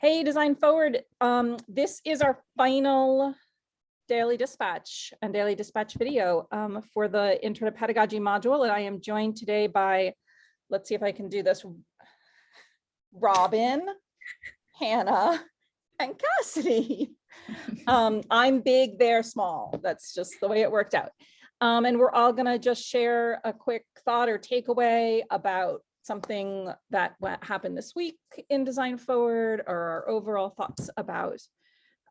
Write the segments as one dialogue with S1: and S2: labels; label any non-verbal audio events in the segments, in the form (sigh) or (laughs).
S1: Hey, Design Forward, um, this is our final daily dispatch and daily dispatch video um, for the Intro to Pedagogy module. And I am joined today by, let's see if I can do this. Robin, Hannah, and Cassidy. (laughs) Um, I'm big, they're small. That's just the way it worked out. Um, and we're all gonna just share a quick thought or takeaway about something that happened this week in Design Forward or our overall thoughts about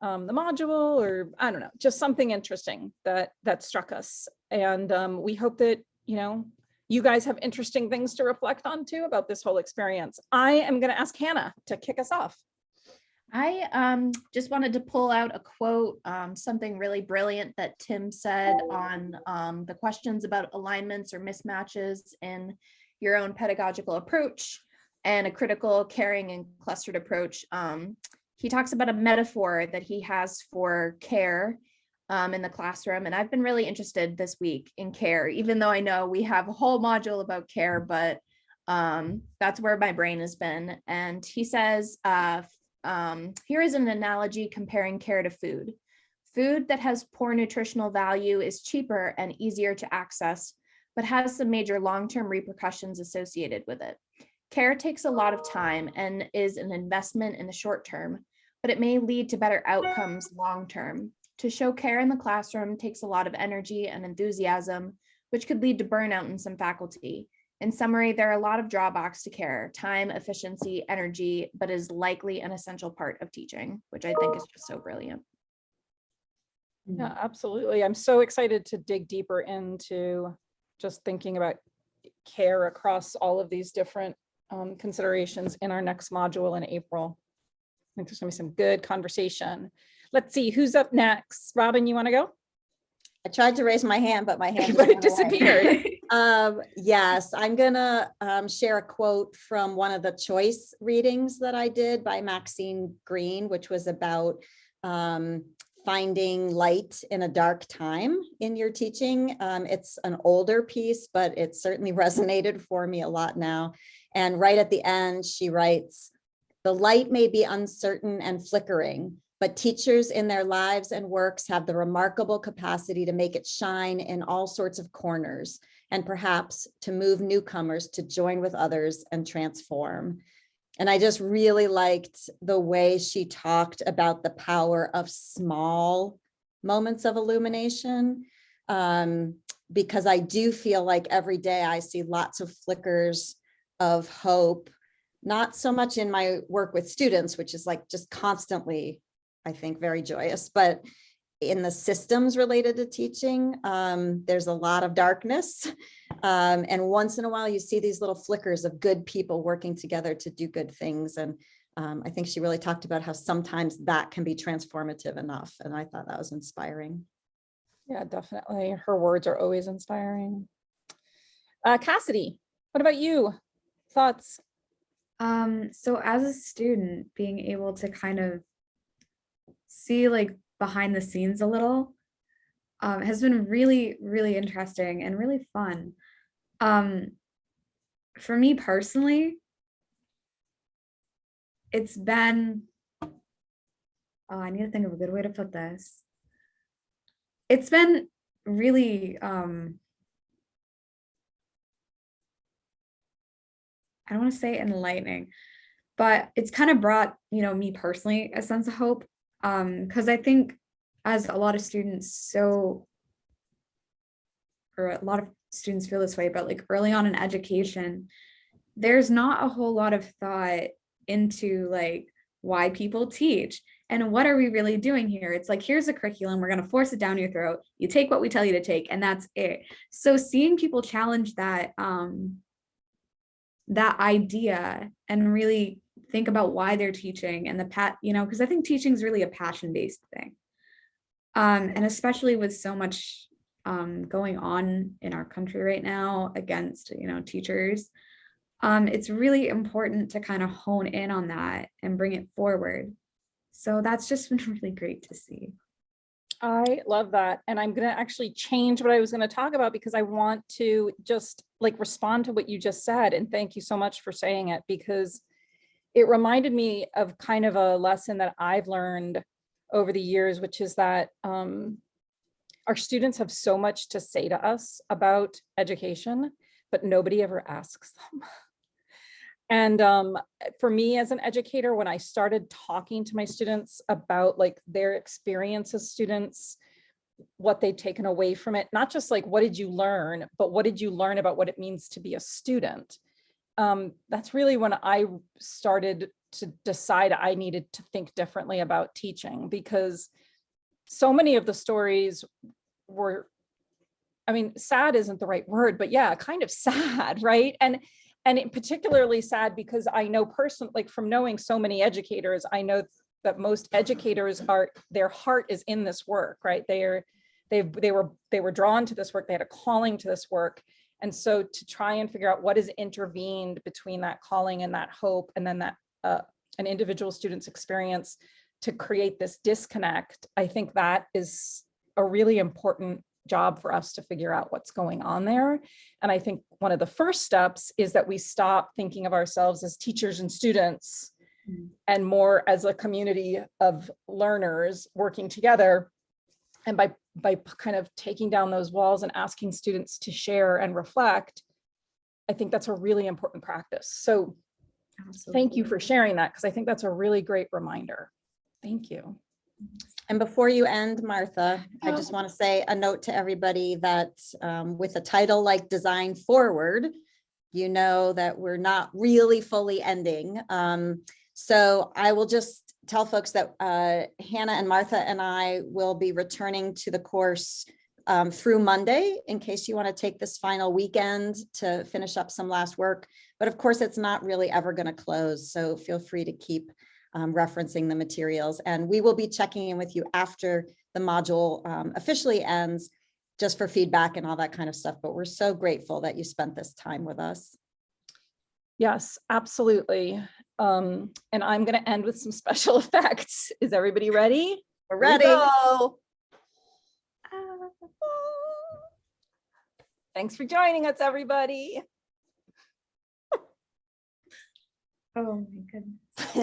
S1: um, the module or I don't know, just something interesting that that struck us. And um, we hope that, you know, you guys have interesting things to reflect on too about this whole experience. I am going to ask Hannah to kick us off.
S2: I um, just wanted to pull out a quote, um, something really brilliant that Tim said on um, the questions about alignments or mismatches in your own pedagogical approach and a critical, caring, and clustered approach. Um, he talks about a metaphor that he has for care um, in the classroom. And I've been really interested this week in care, even though I know we have a whole module about care, but um, that's where my brain has been. And he says, uh, um, here is an analogy comparing care to food. Food that has poor nutritional value is cheaper and easier to access, but has some major long-term repercussions associated with it. Care takes a lot of time and is an investment in the short term, but it may lead to better outcomes long-term. To show care in the classroom takes a lot of energy and enthusiasm, which could lead to burnout in some faculty. In summary, there are a lot of drawbacks to care, time, efficiency, energy, but is likely an essential part of teaching, which I think is just so brilliant.
S1: Yeah, mm-hmm. absolutely. I'm so excited to dig deeper into just thinking about care across all of these different um, considerations in our next module in April. I think there's gonna be some good conversation. Let's see, who's up next? Robin, you want to go?
S3: I tried to raise my hand, but my hand
S1: But it
S3: just went away.
S1: disappeared. (laughs) (laughs)
S3: Um, yes, I'm gonna um, share a quote from one of the choice readings that I did by Maxine Greene, which was about um, finding light in a dark time in your teaching. Um, it's an older piece, but it certainly (laughs) resonated for me a lot now. And right at the end, she writes, the light may be uncertain and flickering, but teachers in their lives and works have the remarkable capacity to make it shine in all sorts of corners and perhaps to move newcomers to join with others and transform. And I just really liked the way she talked about the power of small moments of illumination. Um, because I do feel like every day I see lots of flickers of hope, not so much in my work with students, which is like just constantly, I think, very joyous, but in the systems related to teaching, um, there's a lot of darkness. (laughs) Um, and once in a while, you see these little flickers of good people working together to do good things. And um, I think she really talked about how sometimes that can be transformative enough. And I thought that was inspiring.
S1: Yeah, definitely. Her words are always inspiring. Uh, Cassidy, what about you? Thoughts?
S4: Um, so as a student, being able to kind of see like behind the scenes a little um, has been really, really interesting and really fun. Um, for me personally, it's been, oh, I need to think of a good way to put this. It's been really, um, I don't want to say enlightening, but it's kind of brought, you know, me personally a sense of hope. Um, because I think as a lot of students, so or a lot of students feel this way, but like early on in education, there's not a whole lot of thought into like why people teach and what are we really doing here? It's like, here's a curriculum, we're going to force it down your throat. You take what we tell you to take, and that's it. So seeing people challenge that, um, that idea and really think about why they're teaching and the pat, you know, because I think teaching is really a passion based thing. Um, and especially with so much um, going on in our country right now against, you know, teachers, um, it's really important to kind of hone in on that and bring it forward. So that's just been (laughs) really great to see.
S1: I love that. And I'm going to actually change what I was going to talk about because I want to just like respond to what you just said. And thank you so much for saying it because it reminded me of kind of a lesson that I've learned over the years, which is that um, our students have so much to say to us about education, but nobody ever asks them. And um, for me as an educator, when I started talking to my students about like their experience as students, what they'd taken away from it, not just like, what did you learn, but what did you learn about what it means to be a student? Um, that's really when I started to decide I needed to think differently about teaching because so many of the stories were, I mean, sad isn't the right word, but yeah, kind of (laughs) sad, right? And and particularly sad because I know personally, like from knowing so many educators, I know that most educators are, their heart is in this work, right? They are, they they were, they were drawn to this work, they had a calling to this work. And so to try and figure out what is intervened between that calling and that hope, and then that uh, an individual student's experience to create this disconnect, I think that is a really important job for us to figure out what's going on there. And I think one of the first steps is that we stop thinking of ourselves as teachers and students
S4: Mm.
S1: and more as a community of learners working together. And by, by kind of taking down those walls and asking students to share and reflect, I think that's a really important practice. So thank you for sharing that because I think that's a really great reminder. Thank you.
S3: And before you end, Martha, I just want to say a note to everybody that um, with a title like Design Forward, you know that we're not really fully ending. Um, So I will just tell folks that uh, Hannah and Martha and I will be returning to the course um, through Monday in case you want to take this final weekend to finish up some last work. But of course, it's not really ever going to close, so feel free to keep um, referencing the materials. And we will be checking in with you after the module um, officially ends, just for feedback and all that kind of stuff. But we're so grateful that you spent this time with us.
S1: Yes, absolutely. Um, and I'm going to end with some (laughs) special effects. Is everybody ready?
S3: We're
S1: Here we
S3: ready.
S1: go. Thanks for joining us, everybody. (laughs)
S4: Oh my goodness. (laughs)